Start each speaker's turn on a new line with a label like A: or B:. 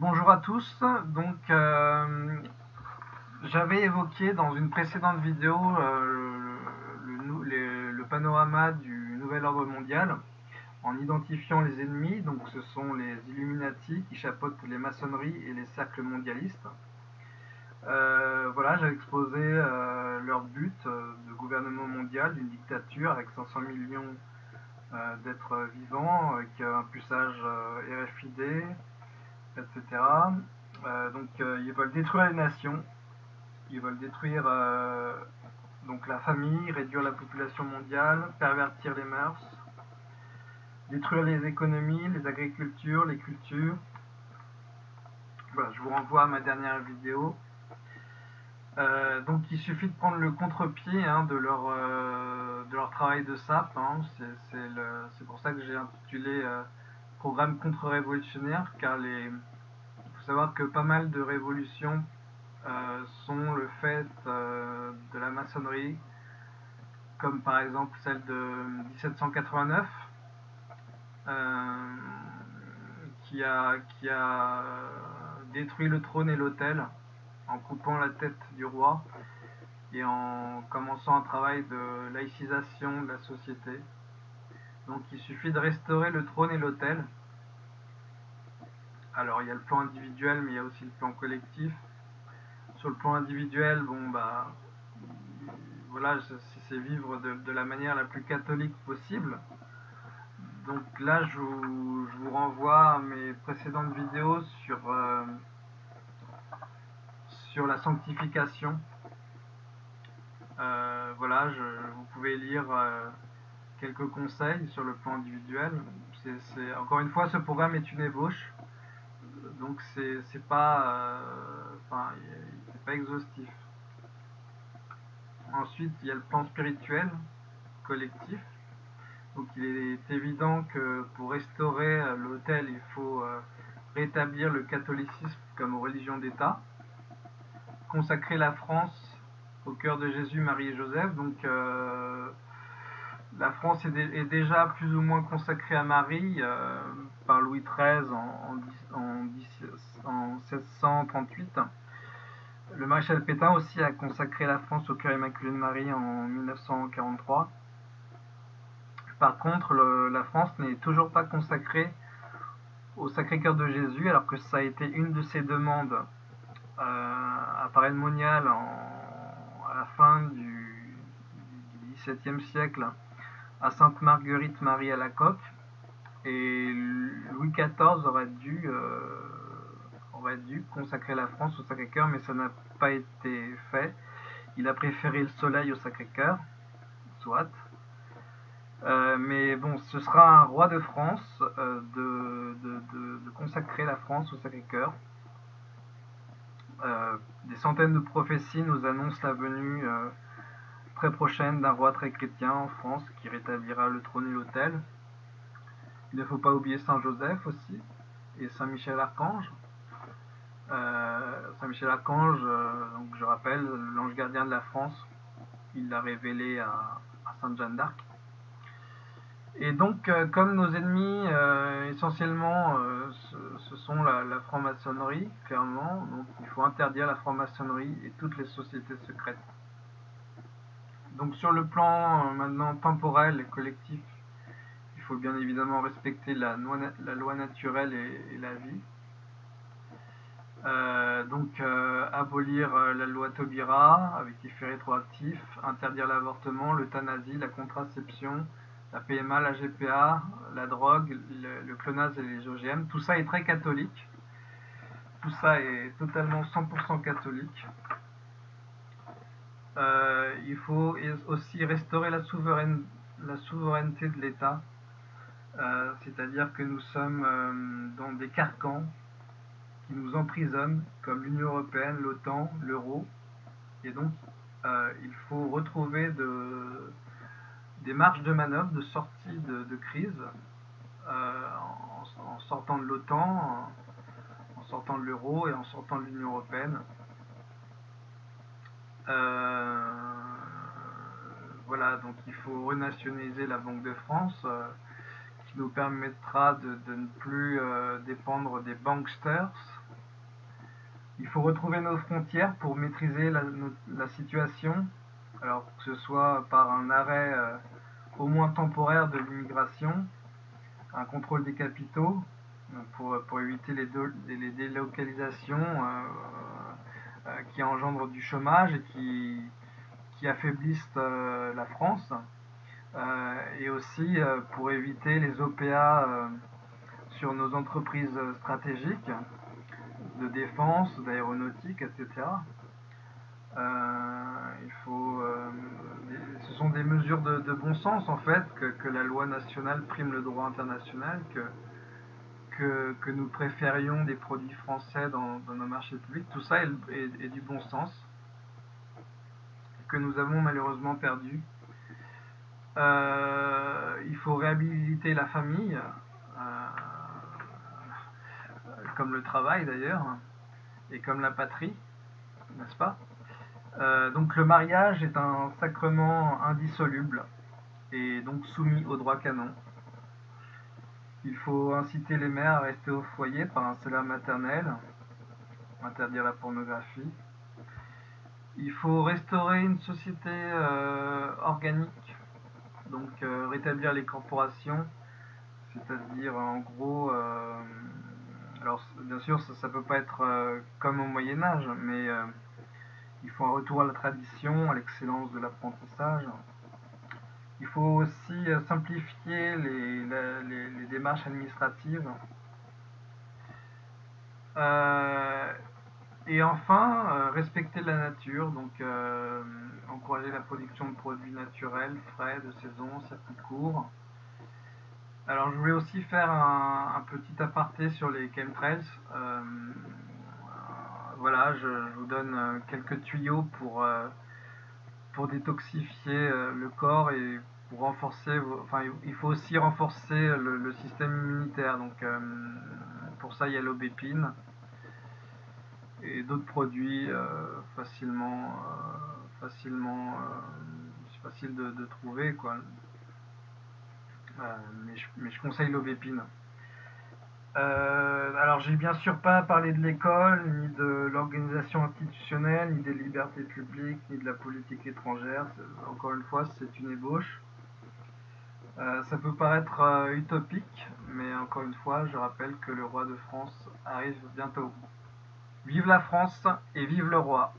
A: Bonjour à tous, donc euh, j'avais évoqué dans une précédente vidéo euh, le, panorama du nouvel ordre mondial en identifiant les ennemis, donc ce sont les Illuminati qui chapeautent les maçonneries et les cercles mondialistes. Euh, voilà, j'ai exposé leur but de gouvernement mondial d'une dictature avec 500 millions d'êtres vivants, avec un puçage RFID, etc. Euh, donc euh, ils veulent détruire les nations, ils veulent détruire euh, donc la famille, réduire la population mondiale, pervertir les mœurs, détruire les économies, les agricultures, les cultures. Voilà, je vous renvoie à ma dernière vidéo. donc il suffit de prendre le contre-pied hein, de, leur, de leur travail de sape. Hein. C'est pour ça que j'ai intitulé programme contre-révolutionnaire, car les, il faut savoir que pas mal de révolutions euh, sont le fait euh, de la maçonnerie, comme par exemple celle de 1789, euh, qui, a, qui a détruit le trône et l'autel en coupant la tête du roi et en commençant un travail de laïcisation de la société. Donc il suffit de restaurer le trône et l'autel. Alors il y a le plan individuel, mais il y a aussi le plan collectif. Sur le plan individuel, bon bah voilà, c'est vivre de, la manière la plus catholique possible. Donc là, je vous, renvoie à mes précédentes vidéos sur, euh, la sanctification. Euh, voilà, vous pouvez lire euh, quelques conseils sur le plan individuel. c'est encore une fois, ce programme est une ébauche, donc c'est pas, euh, pas exhaustif. Ensuite, il y a le plan spirituel collectif. Donc il est évident que pour restaurer euh, l'autel, il faut euh, rétablir le catholicisme comme religion d'État, consacrer la France au cœur de Jésus, Marie et Joseph. Donc la France est, déjà plus ou moins consacrée à Marie euh, par Louis XIII en, 1738. Le maréchal Pétain aussi a consacré la France au cœur immaculé de Marie en 1943. Par contre, la France n'est toujours pas consacrée au Sacré-Cœur de Jésus, alors que ça a été une de ses demandes euh, à Paris Monial à la fin du XVIIe siècle à Sainte Marguerite Marie à la Coque. Et Louis XIV aurait dû, euh, aurait dû consacrer la France au Sacré-Cœur, mais ça n'a pas été fait. Il a préféré le soleil au Sacré-Cœur, soit. Euh, mais bon, ce sera un roi de France euh, de, consacrer la France au Sacré-Cœur. des centaines de prophéties nous annoncent la venue très prochaine d'un roi très chrétien en France qui rétablira le trône et l'autel. Il ne faut pas oublier Saint Joseph aussi et Saint Michel Archange. Euh, Saint Michel Archange, euh, donc je rappelle, l'ange gardien de la France, il l'a révélé à, Sainte Jeanne d'Arc. Et donc, euh, comme nos ennemis, essentiellement, ce, sont la, la franc-maçonnerie, clairement, donc il faut interdire la franc-maçonnerie et toutes les sociétés secrètes. Donc sur le plan euh, maintenant temporel et collectif, il faut bien évidemment respecter la, loi naturelle et, la vie. Euh, donc euh, abolir la loi Taubira avec effet rétroactif, interdire l'avortement, l'euthanasie, la contraception, la PMA, la GPA, la drogue, le, le, clonage et les OGM. Tout ça est très catholique. Tout ça est totalement 100% catholique. Euh, il faut aussi restaurer la, souveraineté de l'État, euh, c'est-à-dire que nous sommes euh, dans des carcans qui nous emprisonnent, comme l'Union Européenne, l'OTAN, l'euro, et donc il faut retrouver des marges de manœuvre, de sortie de, crise, en, sortant de l'OTAN, en sortant de l'euro et en sortant de l'Union Européenne. Euh, voilà, donc il faut renationaliser la Banque de France, euh, qui nous permettra de, ne plus euh, dépendre des banksters, Il faut retrouver nos frontières pour maîtriser la, situation, alors que ce soit par un arrêt au moins temporaire de l'immigration, un contrôle des capitaux, pour, éviter les, délocalisations qui engendrent du chômage et qui, qui affaiblissent la France, et aussi pour éviter les OPA sur nos entreprises stratégiques de défense, d'aéronautique, etc. Euh, il faut, euh, ce sont des mesures de, bon sens en fait, que, la loi nationale prime le droit international, que, que, nous préférions des produits français dans, nos marchés publics. Tout ça est, du bon sens, que nous avons malheureusement perdu. Euh, il faut réhabiliter la famille comme le travail d'ailleurs, et comme la patrie, n'est-ce pas? Euh, Donc le mariage est un sacrement indissoluble, et donc soumis au droit canon. Il faut inciter les mères à rester au foyer par un salaire maternel, interdire la pornographie. Il faut restaurer une société euh, organique, donc euh, rétablir les corporations, c'est-à-dire en gros alors, bien sûr, ça ne peut pas être euh, comme au Moyen Âge, mais euh, il faut un retour à la tradition, à l'excellence de l'apprentissage. Il faut aussi euh, simplifier les, démarches administratives. et enfin, respecter la nature, donc encourager la production de produits naturels, frais, de saison, circuit court. Alors je voulais aussi faire un, petit aparté sur les chemtrails. Euh, voilà, je, vous donne euh, quelques tuyaux pour, euh, pour détoxifier le corps et pour renforcer, enfin il faut aussi renforcer le, système immunitaire. Donc pour ça il y a l'aubépine et d'autres produits facilement, facilement, facile de, trouver quoi. Euh, mais, je, conseille l'aubépine. Euh, alors j'ai bien sûr pas parlé de l'école, ni de l'organisation institutionnelle, ni des libertés publiques, ni de la politique étrangère. Encore une fois, c'est une ébauche. Euh, ça peut paraître utopique, mais encore une fois, je rappelle que le roi de France arrive bientôt. Vive la France et vive le roi